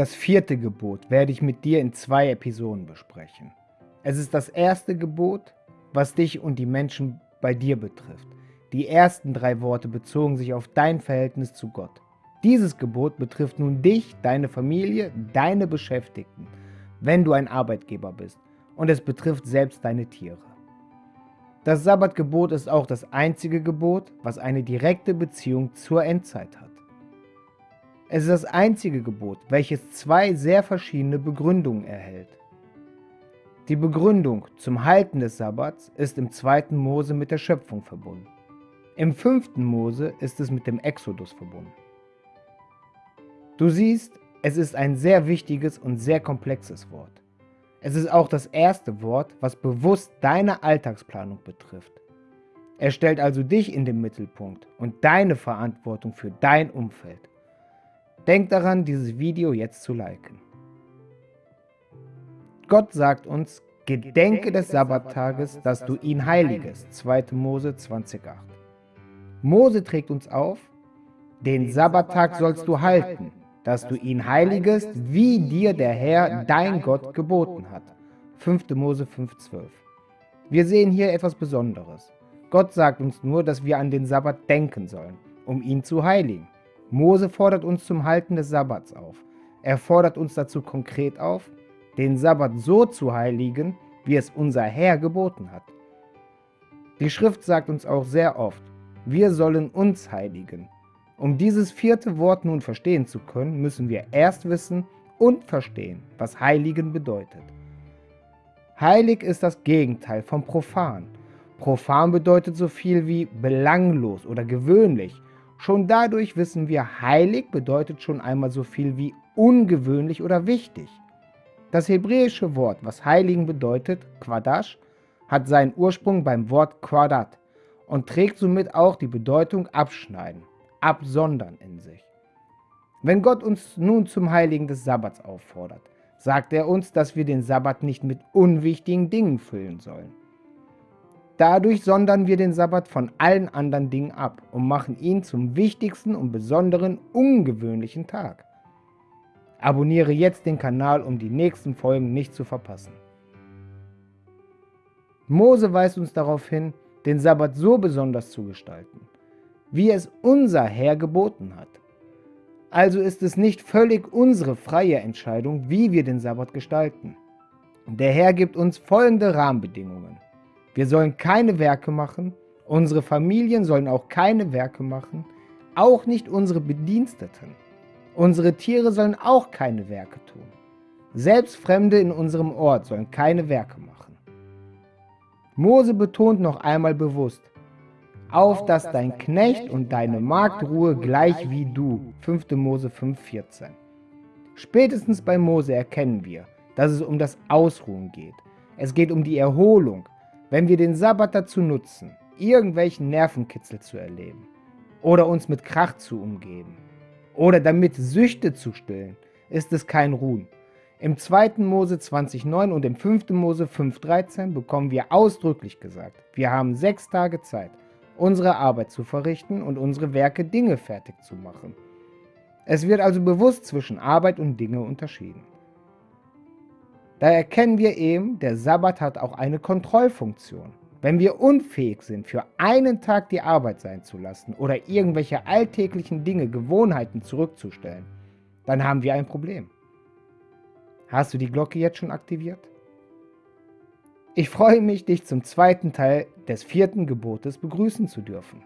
Das vierte Gebot werde ich mit dir in zwei Episoden besprechen. Es ist das erste Gebot, was dich und die Menschen bei dir betrifft. Die ersten drei Worte bezogen sich auf dein Verhältnis zu Gott. Dieses Gebot betrifft nun dich, deine Familie, deine Beschäftigten, wenn du ein Arbeitgeber bist. Und es betrifft selbst deine Tiere. Das Sabbatgebot ist auch das einzige Gebot, was eine direkte Beziehung zur Endzeit hat. Es ist das einzige Gebot, welches zwei sehr verschiedene Begründungen erhält. Die Begründung zum Halten des Sabbats ist im 2. Mose mit der Schöpfung verbunden. Im 5. Mose ist es mit dem Exodus verbunden. Du siehst, es ist ein sehr wichtiges und sehr komplexes Wort. Es ist auch das erste Wort, was bewusst deine Alltagsplanung betrifft. Er stellt also dich in den Mittelpunkt und deine Verantwortung für dein Umfeld. Denk daran, dieses Video jetzt zu liken. Gott sagt uns, Gedenke des Sabbattages, dass du ihn heiligest. 2. Mose 20,8. Mose trägt uns auf, den Sabbattag sollst du halten dass du ihn heiligest, wie dir der Herr, dein Gott, geboten hat. 5. Mose 5,12 Wir sehen hier etwas Besonderes. Gott sagt uns nur, dass wir an den Sabbat denken sollen, um ihn zu heiligen. Mose fordert uns zum Halten des Sabbats auf. Er fordert uns dazu konkret auf, den Sabbat so zu heiligen, wie es unser Herr geboten hat. Die Schrift sagt uns auch sehr oft, wir sollen uns heiligen, um dieses vierte Wort nun verstehen zu können, müssen wir erst wissen und verstehen, was Heiligen bedeutet. Heilig ist das Gegenteil von profan. Profan bedeutet so viel wie belanglos oder gewöhnlich. Schon dadurch wissen wir, heilig bedeutet schon einmal so viel wie ungewöhnlich oder wichtig. Das hebräische Wort, was heiligen bedeutet, Quadash, hat seinen Ursprung beim Wort Quadat und trägt somit auch die Bedeutung abschneiden absondern in sich. Wenn Gott uns nun zum Heiligen des Sabbats auffordert, sagt er uns, dass wir den Sabbat nicht mit unwichtigen Dingen füllen sollen. Dadurch sondern wir den Sabbat von allen anderen Dingen ab und machen ihn zum wichtigsten und besonderen, ungewöhnlichen Tag. Abonniere jetzt den Kanal, um die nächsten Folgen nicht zu verpassen. Mose weist uns darauf hin, den Sabbat so besonders zu gestalten, wie es unser Herr geboten hat. Also ist es nicht völlig unsere freie Entscheidung, wie wir den Sabbat gestalten. Der Herr gibt uns folgende Rahmenbedingungen. Wir sollen keine Werke machen, unsere Familien sollen auch keine Werke machen, auch nicht unsere Bediensteten. Unsere Tiere sollen auch keine Werke tun. Selbst Fremde in unserem Ort sollen keine Werke machen. Mose betont noch einmal bewusst, auf dass dein Knecht und deine Magd ruhe gleich wie du. 5. Mose 5,14 Spätestens bei Mose erkennen wir, dass es um das Ausruhen geht. Es geht um die Erholung, wenn wir den Sabbat dazu nutzen, irgendwelchen Nervenkitzel zu erleben oder uns mit Krach zu umgeben oder damit Süchte zu stillen, ist es kein Ruhen. Im 2. Mose 20,9 und im 5. Mose 5,13 bekommen wir ausdrücklich gesagt, wir haben sechs Tage Zeit, unsere Arbeit zu verrichten und unsere Werke Dinge fertig zu machen. Es wird also bewusst zwischen Arbeit und Dinge unterschieden. Da erkennen wir eben, der Sabbat hat auch eine Kontrollfunktion. Wenn wir unfähig sind, für einen Tag die Arbeit sein zu lassen oder irgendwelche alltäglichen Dinge, Gewohnheiten zurückzustellen, dann haben wir ein Problem. Hast du die Glocke jetzt schon aktiviert? Ich freue mich, dich zum zweiten Teil des vierten Gebotes begrüßen zu dürfen.